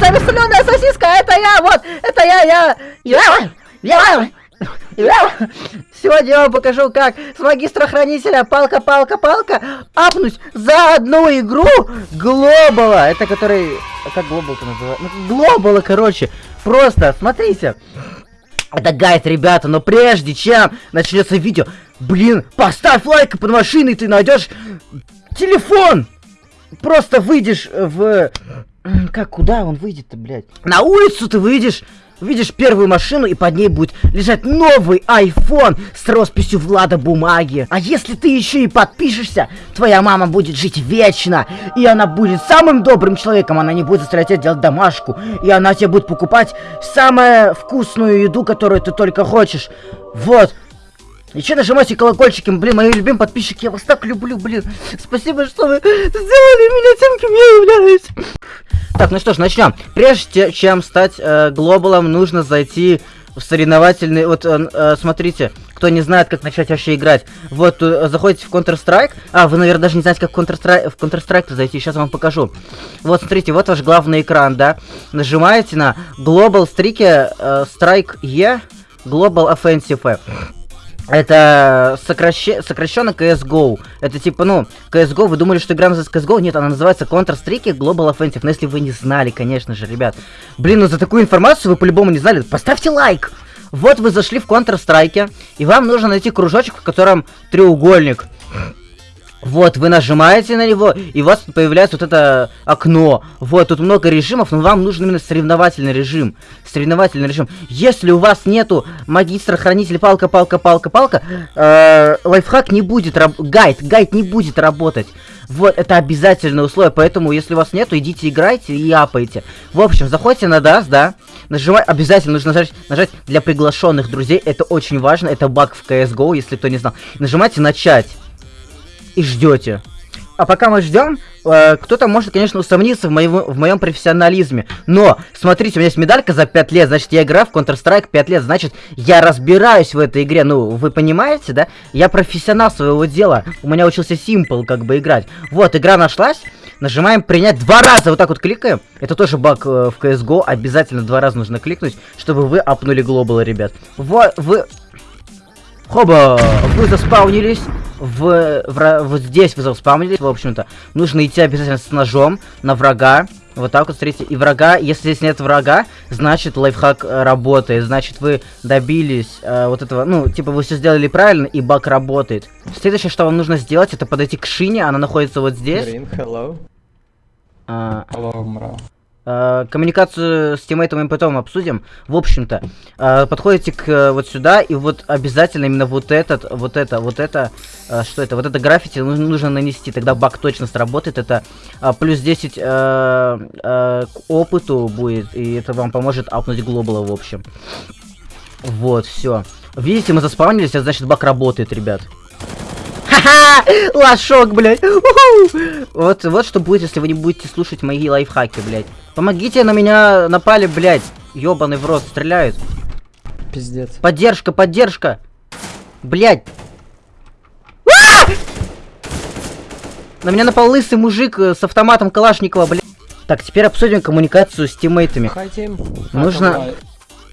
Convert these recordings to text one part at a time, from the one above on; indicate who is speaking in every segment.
Speaker 1: соленая сосиска, это я, вот, это я, я, я, я, Сегодня я вам покажу, как с магистра-хранителя палка-палка-палка апнуть за одну игру Глобала. Это который... Как Глобал-то называется? Ну, Глобала, короче. Просто, смотрите. Это гайд, ребята, но прежде чем начнется видео, блин, поставь лайк под машиной, ты найдешь телефон. Просто выйдешь в... Как, куда он выйдет-то, блядь? На улицу ты выйдешь, Видишь первую машину, и под ней будет лежать новый iPhone с росписью Влада бумаги. А если ты еще и подпишешься, твоя мама будет жить вечно. И она будет самым добрым человеком. Она не будет заставлять тебя делать домашку. И она тебе будет покупать самую вкусную еду, которую ты только хочешь. Вот. Еще нажимайте колокольчики, блин, мои любимые подписчики, я вас так люблю, блин. Спасибо, что вы сделали меня тем, кем я являюсь. Так, ну что ж, начнем. Прежде чем стать э, глобалом, нужно зайти в соревновательный... Вот, э, э, смотрите, кто не знает, как начать вообще играть. Вот, э, заходите в Counter-Strike. А, вы, наверное, даже не знаете, как Counter-Strike, в Counter-Strike зайти. Сейчас вам покажу. Вот, смотрите, вот ваш главный экран, да. Нажимаете на Global Strike, э, Strike E, Global Offensive. Это сокращ... сокращенно CSGO. Это типа, ну, CSGO, вы думали, что игра называется CSGO? Нет, она называется Counter-Strike Global Offensive. Но если вы не знали, конечно же, ребят. Блин, ну за такую информацию вы по-любому не знали. Поставьте лайк! Вот вы зашли в Counter-Strike, и вам нужно найти кружочек, в котором треугольник. Вот, вы нажимаете на него, и у вас появляется вот это окно. Вот, тут много режимов, но вам нужен именно соревновательный режим. Соревновательный режим. Если у вас нету магистра, хранитель, палка, палка, палка, палка, э, лайфхак не будет, гайд, гайд не будет работать. Вот, это обязательное условие, поэтому, если у вас нету, идите играйте и апайте. В общем, заходите на DAS, да, нажимай, обязательно нужно нажать, нажать для приглашенных друзей, это очень важно, это баг в CSGO, если кто не знал. Нажимайте начать и ждете. А пока мы ждем, э, кто-то может, конечно, усомниться в, моем, в моем профессионализме. Но, смотрите, у меня есть медалька за 5 лет, значит, я играю в Counter-Strike 5 лет, значит, я разбираюсь в этой игре. Ну, вы понимаете, да? Я профессионал своего дела. У меня учился Simple, как бы, играть. Вот, игра нашлась. Нажимаем принять два раза, вот так вот кликаем. Это тоже баг э, в CSGO, обязательно два раза нужно кликнуть, чтобы вы апнули глобалы, ребят. Вот, вы... Хоба! Вы заспаунились в, в, вот здесь вы заспамнились, в общем-то, нужно идти обязательно с ножом на врага. Вот так вот, смотрите, и врага, если здесь нет врага, значит лайфхак э, работает, значит вы добились э, вот этого, ну, типа вы все сделали правильно, и баг работает. Следующее, что вам нужно сделать, это подойти к шине, она находится вот здесь. Green, hello. А... Hello, Э, коммуникацию с тиммейтом мы потом обсудим. В общем-то, э, подходите к э, вот сюда, и вот обязательно именно вот этот, вот это, вот это, э, что это, вот это граффити нужно, нанести, тогда баг точно сработает. Это э, плюс 10 э, э, к опыту будет, и это вам поможет апнуть глобала, в общем. Вот, все. Видите, мы заспавнились, а значит баг работает, ребят. Ха-ха! Лошок, блядь! Вот, вот что будет, если вы не будете слушать мои лайфхаки, блядь. Помогите, на меня напали, блядь. Ёбаный в рот, стреляют.
Speaker 2: Пиздец.
Speaker 1: Поддержка, поддержка. Блядь. На меня напал лысый мужик э, с автоматом Калашникова, блядь. Так, теперь обсудим коммуникацию с тиммейтами. Хотим. Нужно...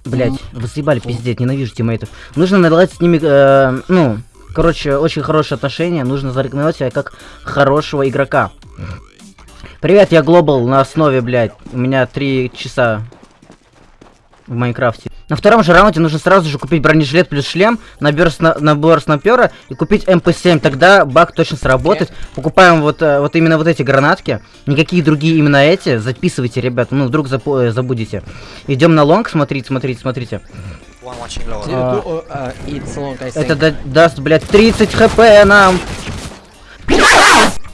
Speaker 1: Блять, вы съебали, пиздец, ненавижу тиммейтов. Нужно наладить с ними, э, ну, короче, очень хорошие отношения. Нужно зарекомендовать себя как хорошего игрока. Привет, я Global на основе, блядь. У меня три часа в Майнкрафте. На втором же раунде нужно сразу же купить бронежилет плюс шлем, набор, сна набор снайпера и купить МП-7. Тогда баг точно сработает. Покупаем вот, э, вот именно вот эти гранатки. Никакие другие именно эти. Записывайте, ребят. Ну, вдруг э, забудете. Идем на long. Смотрите, смотрите, смотрите. А, это даст, блядь, 30 хп нам.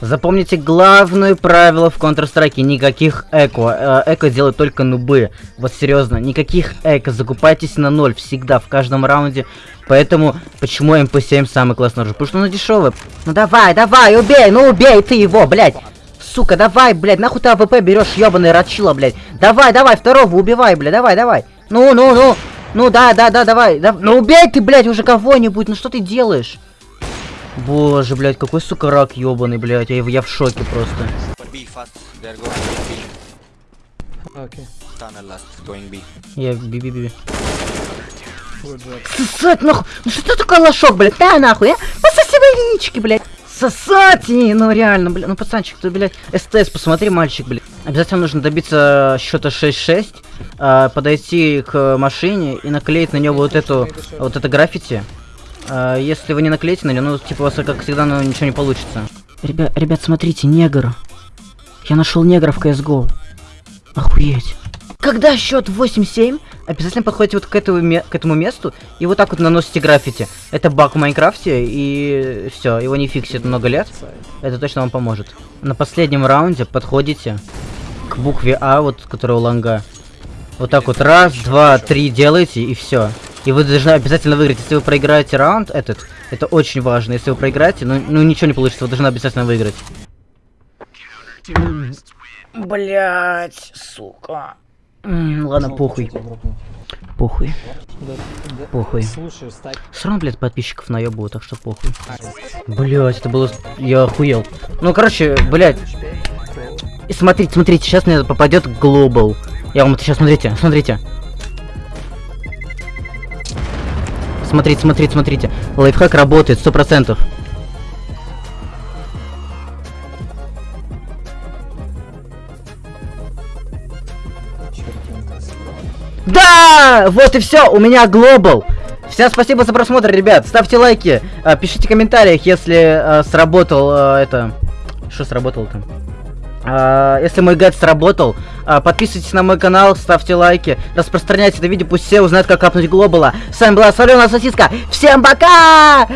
Speaker 1: Запомните главное правило в Counter-Strike. Никаких eco. Э, eco делают только нубы. Вот серьезно, никаких eco. Закупайтесь на ноль всегда, в каждом раунде. Поэтому, почему МП7 самый классный оружие? Потому что он дешевый. Ну давай, давай, убей, ну убей ты его, блядь. Сука, давай, блядь, нахуй ты АВП берешь, ебаный рачила, блядь. Давай, давай, второго убивай, блядь, давай, давай. Ну, ну, ну. Ну да, да, да, давай. Да, ну убей ты, блядь, уже кого-нибудь. Ну что ты делаешь? Боже, блядь, какой, сука, рак ебаный, блядь. Я, я в шоке просто. Okay.
Speaker 2: Tunnel last, going B.
Speaker 1: Я B-B-B. Сосать нахуй! Ну что ты такой лошок, блядь? Да нахуй, а? Пососи мои яички, блядь! Сосать! И, Ну реально, блядь, ну пацанчик, ты, блядь, СТС, посмотри, мальчик, блядь. Обязательно нужно добиться счета 6-6, а, подойти к машине и наклеить на нее вот эту, вот это граффити. А, если вы не наклеите на нее, ну, типа, у вас, как всегда, ну, ничего не получится. Ребят, ребят, смотрите, негр. Я нашел негра в CSGO. Охуеть. Когда счет 8-7, обязательно подходите вот к этому, к этому месту и вот так вот наносите граффити. Это баг в Майнкрафте, и все, его не фиксит много лет. Это точно вам поможет. На последнем раунде подходите к букве А, вот, которая у ланга. Вот так вот раз, два, три делаете, и все. И вы должны обязательно выиграть. Если вы проиграете раунд этот, это очень важно. Если вы проиграете, ну, ну ничего не получится, вы должны обязательно выиграть. Блять, сука. Ладно, похуй. Похуй. Похуй. Равно, блядь, подписчиков наебываю, так что похуй. Блять, это было... Я охуел. Ну, короче, блядь. Смотрите, смотрите, сейчас мне попадет глобал. Я вам это сейчас, смотрите, смотрите. Смотрите, смотрите, смотрите. Лайфхак работает, сто процентов. Да! Вот и все, у меня глобал. Всем спасибо за просмотр, ребят. Ставьте лайки, а, пишите в комментариях, если а, сработал а, это. Что? А, если мой гайд сработал, подписывайтесь на мой канал, ставьте лайки, распространяйте это видео, пусть все узнают, как капнуть глобала. С вами была Соленая Сосиска. Всем пока!